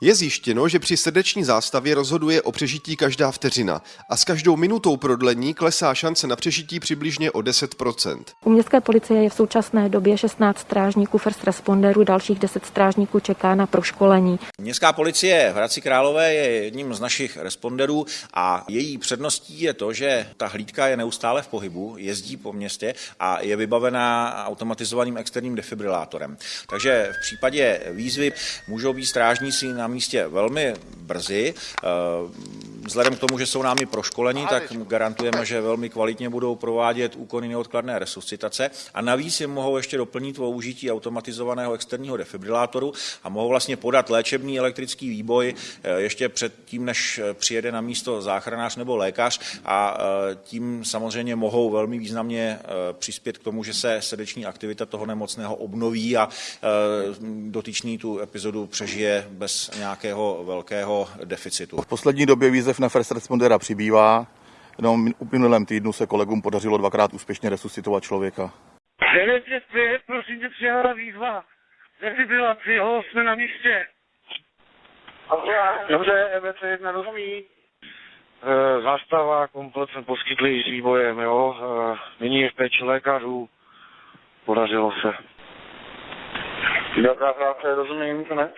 Je zjištěno, že při srdeční zástavě rozhoduje o přežití každá vteřina a s každou minutou prodlení klesá šance na přežití přibližně o 10%. U městské policie je v současné době 16 strážníků first responderů, dalších 10 strážníků čeká na proškolení. Městská policie v Hradci Králové je jedním z našich responderů a její předností je to, že ta hlídka je neustále v pohybu, jezdí po městě a je vybavená automatizovaným externím defibrilátorem. Takže v případě výzvy můžou být strážníci na místě velmi brzy. Eh, vzhledem k tomu, že jsou námi proškolení, tak garantujeme, že velmi kvalitně budou provádět úkony neodkladné resuscitace. A navíc je mohou ještě doplnit použití automatizovaného externího defibrilátoru a mohou vlastně podat léčebný elektrický výboj eh, ještě před tím, než přijede na místo záchranář nebo lékař. A eh, tím samozřejmě mohou velmi významně přispět k tomu, že se srdeční aktivita toho nemocného obnoví a dotyčný tu epizodu přežije bez nějakého velkého deficitu. V poslední době výzev na first respondera přibývá. Jenom v minulém týdnu se kolegům podařilo dvakrát úspěšně resuscitovat člověka. 955, prosím tě, přijala výzva. Defibrilaci, ho, jsme na místě. Dobře, EBC1 rozumí. E, zástava, komplet jsme poskytli s výbojem, jo. E, nyní je v péči lékařů. Podařilo se. Dobrá práce, rozumím, ne?